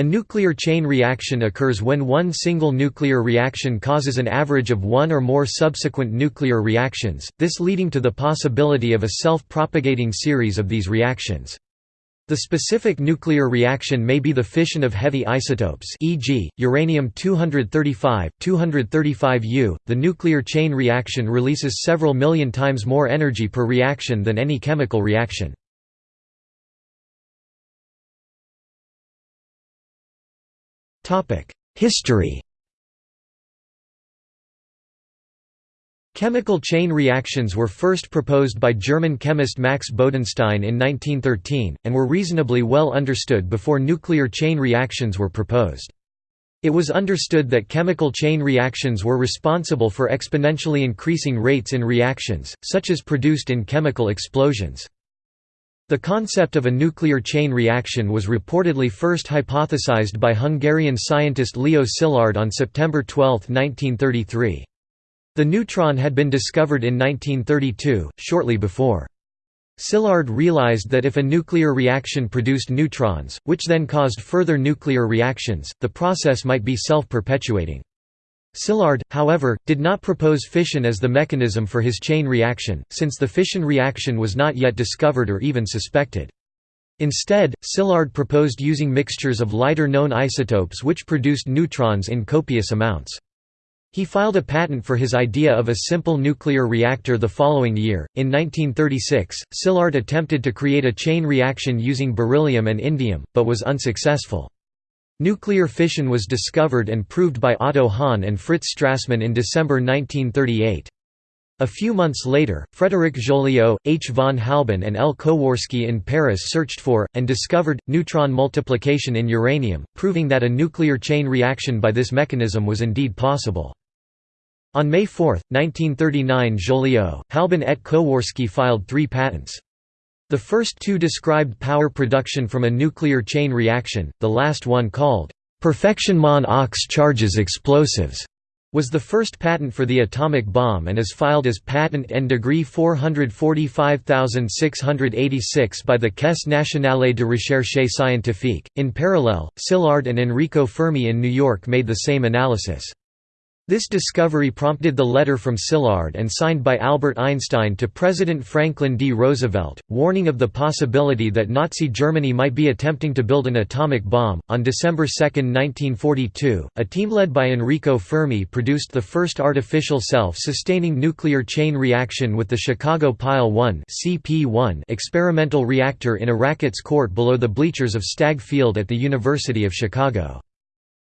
A nuclear chain reaction occurs when one single nuclear reaction causes an average of one or more subsequent nuclear reactions, this leading to the possibility of a self-propagating series of these reactions. The specific nuclear reaction may be the fission of heavy isotopes e.g., uranium-235, 235U. The nuclear chain reaction releases several million times more energy per reaction than any chemical reaction. History Chemical chain reactions were first proposed by German chemist Max Bodenstein in 1913, and were reasonably well understood before nuclear chain reactions were proposed. It was understood that chemical chain reactions were responsible for exponentially increasing rates in reactions, such as produced in chemical explosions. The concept of a nuclear chain reaction was reportedly first hypothesized by Hungarian scientist Leo Szilard on September 12, 1933. The neutron had been discovered in 1932, shortly before. Szilard realized that if a nuclear reaction produced neutrons, which then caused further nuclear reactions, the process might be self-perpetuating. Szilard, however, did not propose fission as the mechanism for his chain reaction, since the fission reaction was not yet discovered or even suspected. Instead, Szilard proposed using mixtures of lighter known isotopes which produced neutrons in copious amounts. He filed a patent for his idea of a simple nuclear reactor the following year. In 1936, Szilard attempted to create a chain reaction using beryllium and indium, but was unsuccessful. Nuclear fission was discovered and proved by Otto Hahn and Fritz Strassmann in December 1938. A few months later, Frédéric Joliot, H. von Halban and L. Kowarski in Paris searched for, and discovered, neutron multiplication in uranium, proving that a nuclear chain reaction by this mechanism was indeed possible. On May 4, 1939 Joliot, Halban et Kowarski filed three patents. The first two described power production from a nuclear chain reaction, the last one called perfectionnement aux charges explosives was the first patent for the atomic bomb and is filed as patent N degree 445686 by the Caisse nationale de recherche scientifique. In parallel, Szilard and Enrico Fermi in New York made the same analysis. This discovery prompted the letter from Szilard and signed by Albert Einstein to President Franklin D. Roosevelt, warning of the possibility that Nazi Germany might be attempting to build an atomic bomb. On December 2, 1942, a team led by Enrico Fermi produced the first artificial self-sustaining nuclear chain reaction with the Chicago Pile 1 (CP1) experimental reactor in a rackets court below the bleachers of Stagg Field at the University of Chicago.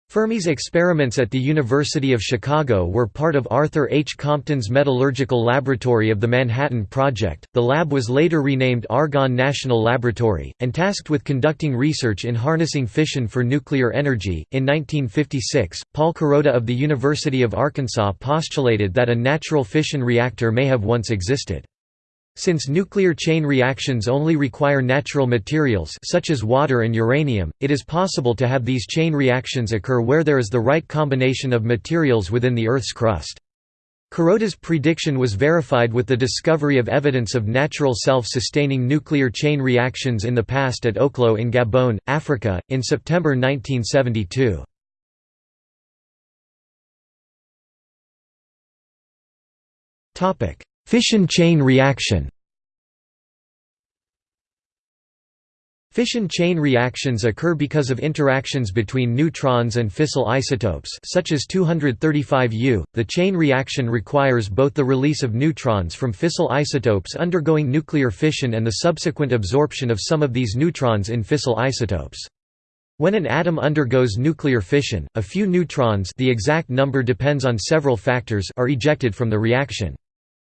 Fermi's experiments at the University of Chicago were part of Arthur H. Compton's Metallurgical Laboratory of the Manhattan Project. The lab was later renamed Argonne National Laboratory, and tasked with conducting research in harnessing fission for nuclear energy. In 1956, Paul Kuroda of the University of Arkansas postulated that a natural fission reactor may have once existed. Since nuclear chain reactions only require natural materials such as water and uranium, it is possible to have these chain reactions occur where there is the right combination of materials within the Earth's crust. Kuroda's prediction was verified with the discovery of evidence of natural self-sustaining nuclear chain reactions in the past at Oklo in Gabon, Africa, in September 1972. Fission chain reaction Fission chain reactions occur because of interactions between neutrons and fissile isotopes such as 235U. The chain reaction requires both the release of neutrons from fissile isotopes undergoing nuclear fission and the subsequent absorption of some of these neutrons in fissile isotopes. When an atom undergoes nuclear fission, a few neutrons the exact number depends on several factors are ejected from the reaction.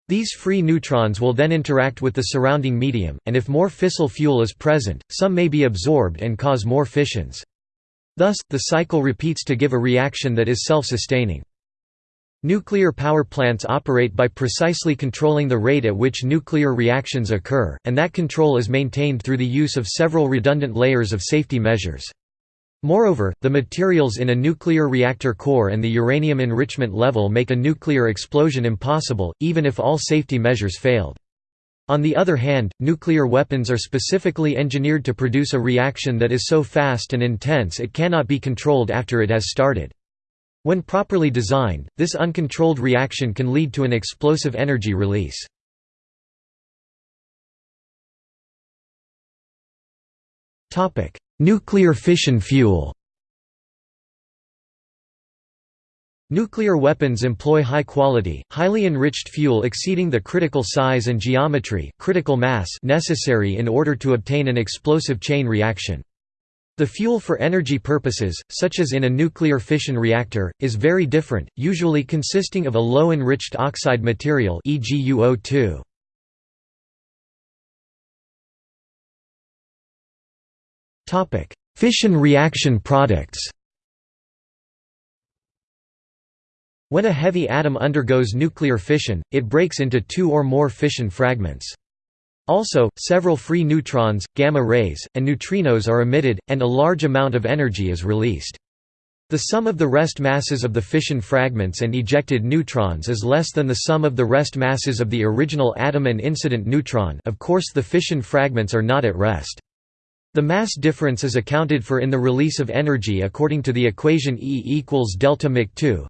These free neutrons will then interact with the surrounding medium, and if more fissile fuel is present, some may be absorbed and cause more fissions. Thus, the cycle repeats to give a reaction that is self-sustaining. Nuclear power plants operate by precisely controlling the rate at which nuclear reactions occur, and that control is maintained through the use of several redundant layers of safety measures. Moreover, the materials in a nuclear reactor core and the uranium enrichment level make a nuclear explosion impossible, even if all safety measures failed. On the other hand, nuclear weapons are specifically engineered to produce a reaction that is so fast and intense it cannot be controlled after it has started. When properly designed, this uncontrolled reaction can lead to an explosive energy release. Nuclear fission fuel Nuclear weapons employ high-quality, highly enriched fuel exceeding the critical size and geometry critical mass necessary in order to obtain an explosive chain reaction. The fuel for energy purposes, such as in a nuclear fission reactor, is very different, usually consisting of a low-enriched oxide material e.g. UO2. Fission reaction products When a heavy atom undergoes nuclear fission, it breaks into two or more fission fragments. Also, several free neutrons, gamma rays, and neutrinos are emitted, and a large amount of energy is released. The sum of the rest masses of the fission fragments and ejected neutrons is less than the sum of the rest masses of the original atom and incident neutron of course the fission fragments are not at rest. The mass difference is accounted for in the release of energy according to the equation E equals delta Mc 2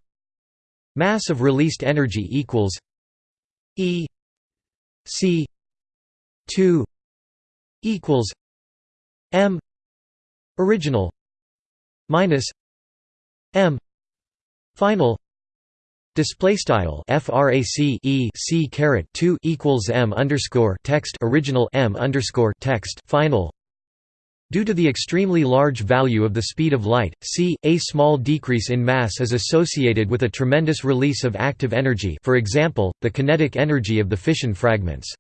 Mass of released energy equals E C 2 equals M original minus M final Display style frac e c caret 2 equals m underscore text original m underscore text final Due to the extremely large value of the speed of light, c, a small decrease in mass is associated with a tremendous release of active energy for example, the kinetic energy of the fission fragments.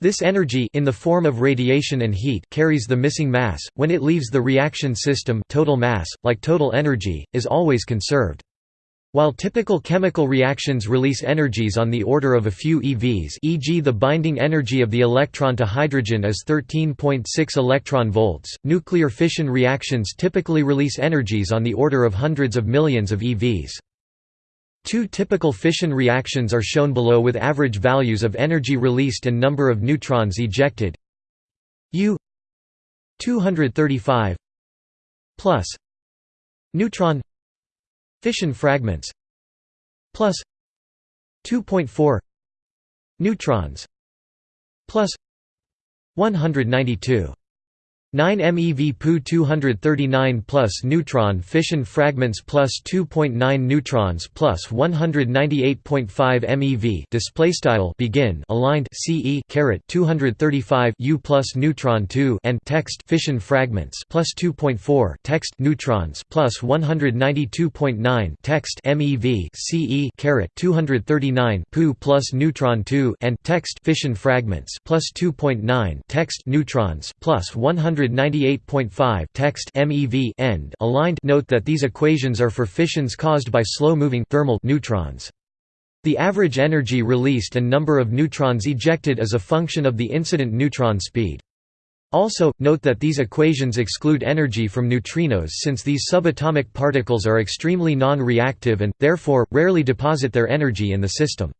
This energy in the form of radiation and heat carries the missing mass, when it leaves the reaction system total mass, like total energy, is always conserved. While typical chemical reactions release energies on the order of a few eVs e.g. the binding energy of the electron to hydrogen is 13.6 electron volts, nuclear fission reactions typically release energies on the order of hundreds of millions of eVs. Two typical fission reactions are shown below with average values of energy released and number of neutrons ejected U 235 plus neutron fission fragments plus 2.4 neutrons plus 192 9 MeV Pu 239 plus neutron fission fragments plus 2.9 neutrons plus 198.5 MeV display style begin aligned CE caret 235 U plus neutron 2 and text fission fragments plus 2.4 text neutrons plus 192.9 text MeV CE caret 239 Pu plus neutron 2 and text fission fragments plus 2.9 text neutrons plus 100 198.5 text MeV end aligned note that these equations are for fissions caused by slow-moving thermal neutrons. The average energy released and number of neutrons ejected is a function of the incident neutron speed. Also, note that these equations exclude energy from neutrinos since these subatomic particles are extremely non-reactive and, therefore, rarely deposit their energy in the system.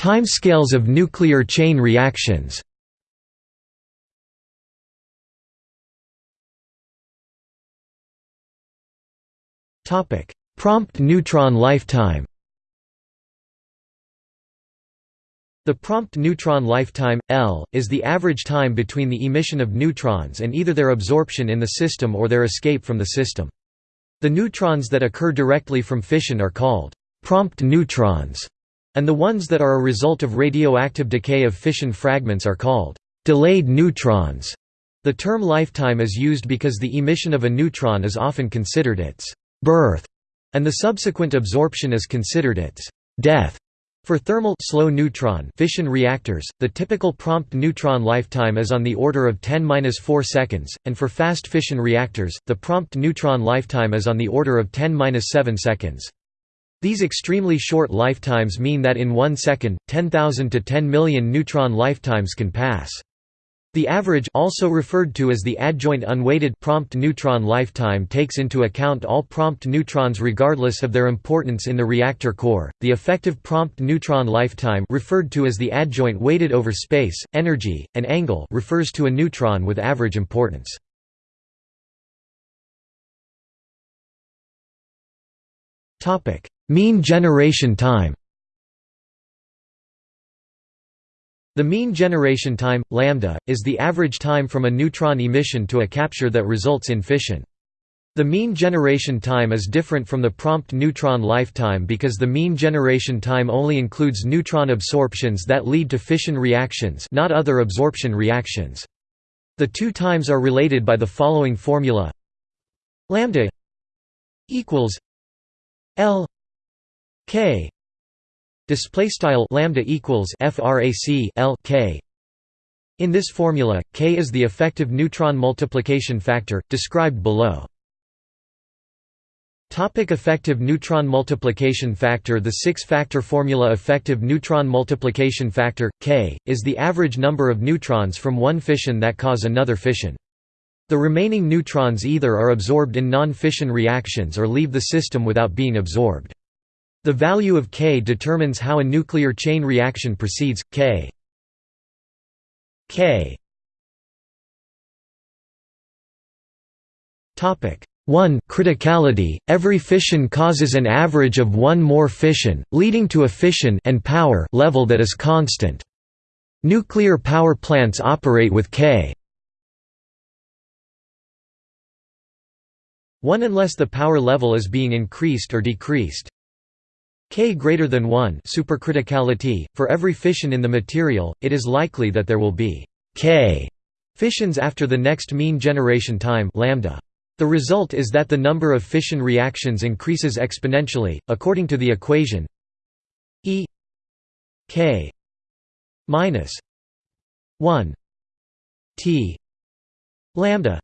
Timescales of nuclear chain reactions. Prompt neutron lifetime. The prompt neutron lifetime, L, is the average time between the emission of neutrons and either their absorption in the system or their escape from the system. The neutrons that occur directly from fission are called prompt neutrons and the ones that are a result of radioactive decay of fission fragments are called delayed neutrons. The term lifetime is used because the emission of a neutron is often considered its birth, and the subsequent absorption is considered its death. For thermal slow neutron fission reactors, the typical prompt neutron lifetime is on the order of 10-4 seconds, and for fast fission reactors, the prompt neutron lifetime is on the order of 10-7 seconds. These extremely short lifetimes mean that in one second, 10,000 to 10 million neutron lifetimes can pass. The average also referred to as the adjoint unweighted prompt neutron lifetime takes into account all prompt neutrons regardless of their importance in the reactor core. The effective prompt neutron lifetime referred to as the adjoint weighted over space, energy, and angle refers to a neutron with average importance. Topic: Mean generation time. The mean generation time, lambda, is the average time from a neutron emission to a capture that results in fission. The mean generation time is different from the prompt neutron lifetime because the mean generation time only includes neutron absorptions that lead to fission reactions not other absorption reactions. The two times are related by the following formula lambda equals L K display style lambda equals frac L K. In this formula K is the effective neutron multiplication factor described below. Topic effective neutron multiplication factor. The six-factor formula effective neutron multiplication factor, K, is the average number of neutrons from one fission that cause another fission. The remaining neutrons either are absorbed in non-fission reactions or leave the system without being absorbed. The value of K determines how a nuclear chain reaction proceeds. K. K. 1 criticality. Every fission causes an average of one more fission leading to a fission and power level that is constant. Nuclear power plants operate with k 1 unless the power level is being increased or decreased. K greater than 1 supercriticality. For every fission in the material, it is likely that there will be K fissions after the next mean generation time lambda. The result is that the number of fission reactions increases exponentially, according to the equation E K minus 1 T lambda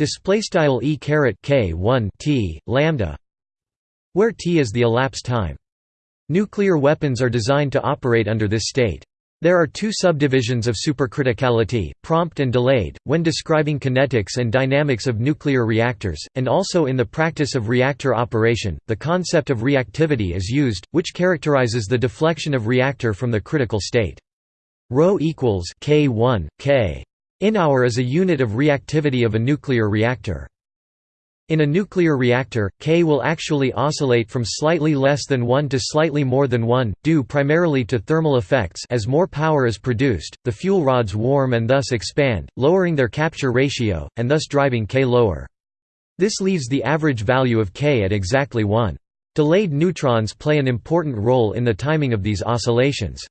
display style e caret k 1 t lambda where t is the elapsed time nuclear weapons are designed to operate under this state there are two subdivisions of supercriticality, prompt and delayed, when describing kinetics and dynamics of nuclear reactors, and also in the practice of reactor operation. The concept of reactivity is used, which characterizes the deflection of reactor from the critical state. Rho equals k1 k InH is a unit of reactivity of a nuclear reactor. In a nuclear reactor, K will actually oscillate from slightly less than 1 to slightly more than 1, due primarily to thermal effects as more power is produced, the fuel rods warm and thus expand, lowering their capture ratio, and thus driving K lower. This leaves the average value of K at exactly 1. Delayed neutrons play an important role in the timing of these oscillations.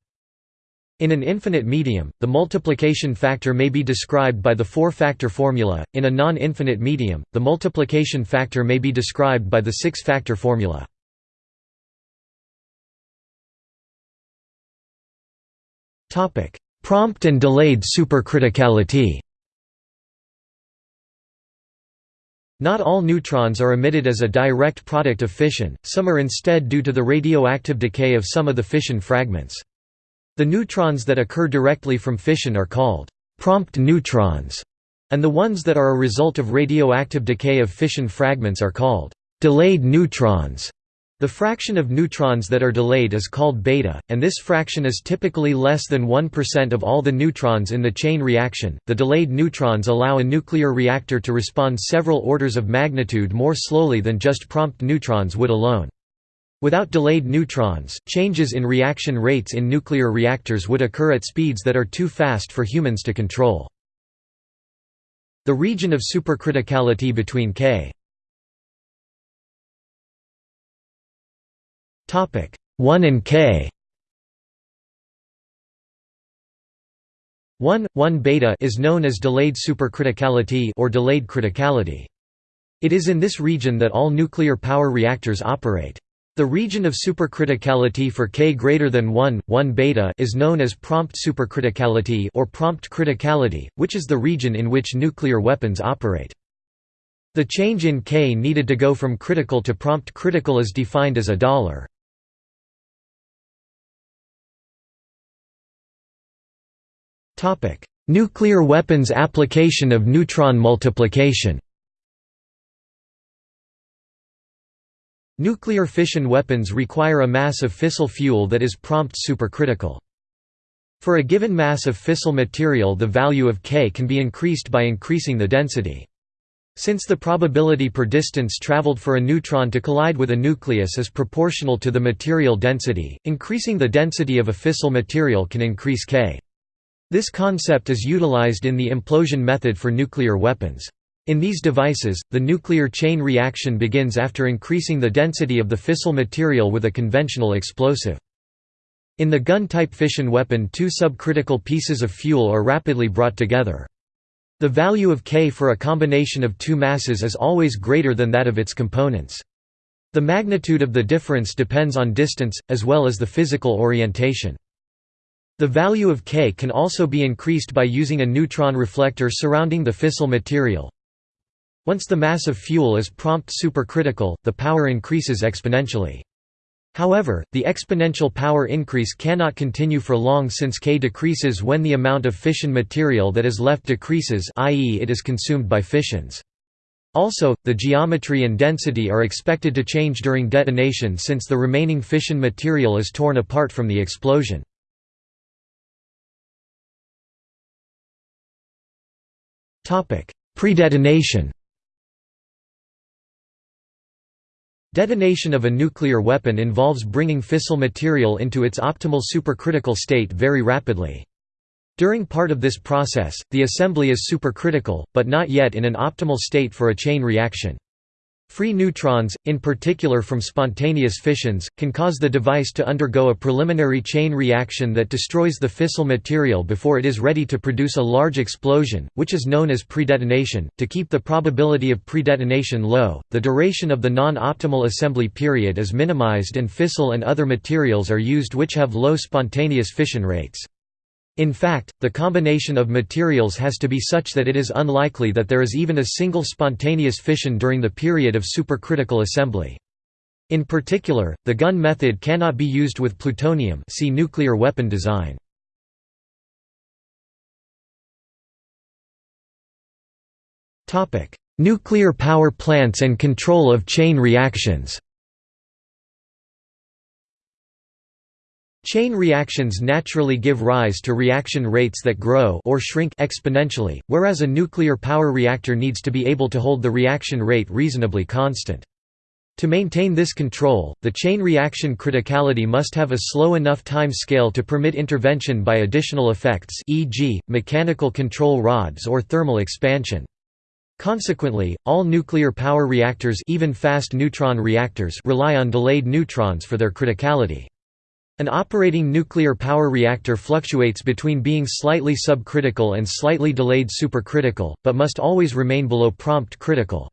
In an infinite medium, the multiplication factor may be described by the four-factor formula, in a non-infinite medium, the multiplication factor may be described by the six-factor formula. Prompt and delayed supercriticality Not all neutrons are emitted as a direct product of fission, some are instead due to the radioactive decay of some of the fission fragments. The neutrons that occur directly from fission are called prompt neutrons, and the ones that are a result of radioactive decay of fission fragments are called delayed neutrons. The fraction of neutrons that are delayed is called beta, and this fraction is typically less than 1% of all the neutrons in the chain reaction. The delayed neutrons allow a nuclear reactor to respond several orders of magnitude more slowly than just prompt neutrons would alone. Without delayed neutrons, changes in reaction rates in nuclear reactors would occur at speeds that are too fast for humans to control. The region of supercriticality between K 1 and K 1, 1 beta is known as delayed supercriticality or delayed criticality. It is in this region that all nuclear power reactors operate. The region of supercriticality for K greater than 1, 1 beta is known as prompt supercriticality or prompt criticality, which is the region in which nuclear weapons operate. The change in K needed to go from critical to prompt critical is defined as a dollar. Nuclear weapons application of neutron multiplication Nuclear fission weapons require a mass of fissile fuel that is prompt supercritical. For a given mass of fissile material the value of K can be increased by increasing the density. Since the probability per distance traveled for a neutron to collide with a nucleus is proportional to the material density, increasing the density of a fissile material can increase K. This concept is utilized in the implosion method for nuclear weapons. In these devices, the nuclear chain reaction begins after increasing the density of the fissile material with a conventional explosive. In the gun-type fission weapon two subcritical pieces of fuel are rapidly brought together. The value of K for a combination of two masses is always greater than that of its components. The magnitude of the difference depends on distance, as well as the physical orientation. The value of K can also be increased by using a neutron reflector surrounding the fissile material, once the mass of fuel is prompt supercritical, the power increases exponentially. However, the exponential power increase cannot continue for long since K decreases when the amount of fission material that is left decreases i.e. it is consumed by fissions. Also, the geometry and density are expected to change during detonation since the remaining fission material is torn apart from the explosion. Predetonation Detonation of a nuclear weapon involves bringing fissile material into its optimal supercritical state very rapidly. During part of this process, the assembly is supercritical, but not yet in an optimal state for a chain reaction. Free neutrons, in particular from spontaneous fissions, can cause the device to undergo a preliminary chain reaction that destroys the fissile material before it is ready to produce a large explosion, which is known as predetonation. To keep the probability of predetonation low, the duration of the non-optimal assembly period is minimized and fissile and other materials are used which have low spontaneous fission rates. In fact, the combination of materials has to be such that it is unlikely that there is even a single spontaneous fission during the period of supercritical assembly. In particular, the gun method cannot be used with plutonium see nuclear weapon design. Nuclear power plants and control of chain reactions Chain reactions naturally give rise to reaction rates that grow or shrink exponentially, whereas a nuclear power reactor needs to be able to hold the reaction rate reasonably constant. To maintain this control, the chain reaction criticality must have a slow enough time scale to permit intervention by additional effects e.g., mechanical control rods or thermal expansion. Consequently, all nuclear power reactors even fast neutron reactors rely on delayed neutrons for their criticality. An operating nuclear power reactor fluctuates between being slightly subcritical and slightly delayed supercritical, but must always remain below prompt critical.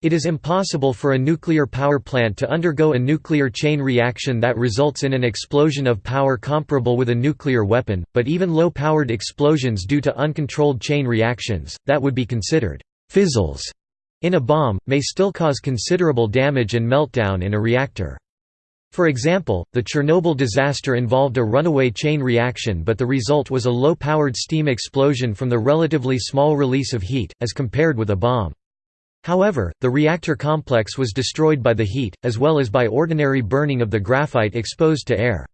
It is impossible for a nuclear power plant to undergo a nuclear chain reaction that results in an explosion of power comparable with a nuclear weapon, but even low-powered explosions due to uncontrolled chain reactions, that would be considered fizzles in a bomb, may still cause considerable damage and meltdown in a reactor. For example, the Chernobyl disaster involved a runaway chain reaction but the result was a low-powered steam explosion from the relatively small release of heat, as compared with a bomb. However, the reactor complex was destroyed by the heat, as well as by ordinary burning of the graphite exposed to air.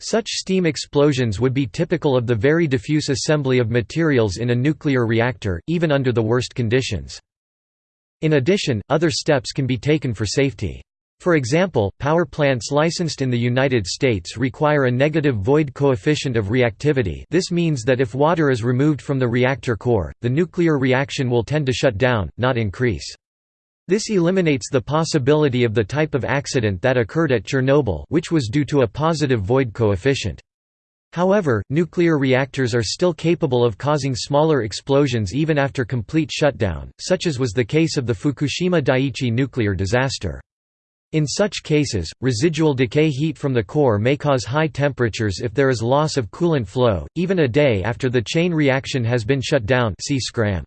Such steam explosions would be typical of the very diffuse assembly of materials in a nuclear reactor, even under the worst conditions. In addition, other steps can be taken for safety. For example, power plants licensed in the United States require a negative void coefficient of reactivity this means that if water is removed from the reactor core, the nuclear reaction will tend to shut down, not increase. This eliminates the possibility of the type of accident that occurred at Chernobyl which was due to a positive void coefficient. However, nuclear reactors are still capable of causing smaller explosions even after complete shutdown, such as was the case of the Fukushima Daiichi nuclear disaster. In such cases, residual decay heat from the core may cause high temperatures if there is loss of coolant flow, even a day after the chain reaction has been shut down Scram.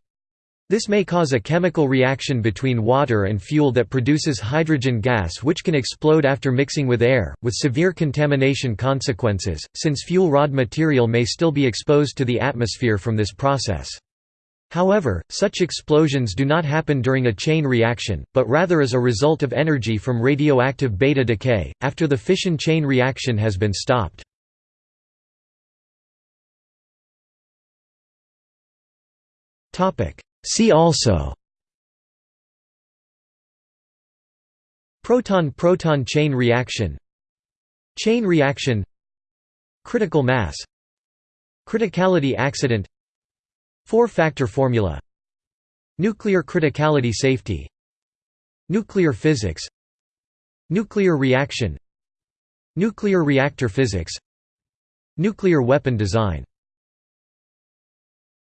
This may cause a chemical reaction between water and fuel that produces hydrogen gas which can explode after mixing with air, with severe contamination consequences, since fuel rod material may still be exposed to the atmosphere from this process. However, such explosions do not happen during a chain reaction, but rather as a result of energy from radioactive beta decay, after the fission chain reaction has been stopped. See also Proton-proton chain reaction Chain reaction Critical mass Criticality accident Four-factor formula. Nuclear criticality safety. Nuclear physics. Nuclear reaction. Nuclear reactor physics. Nuclear weapon design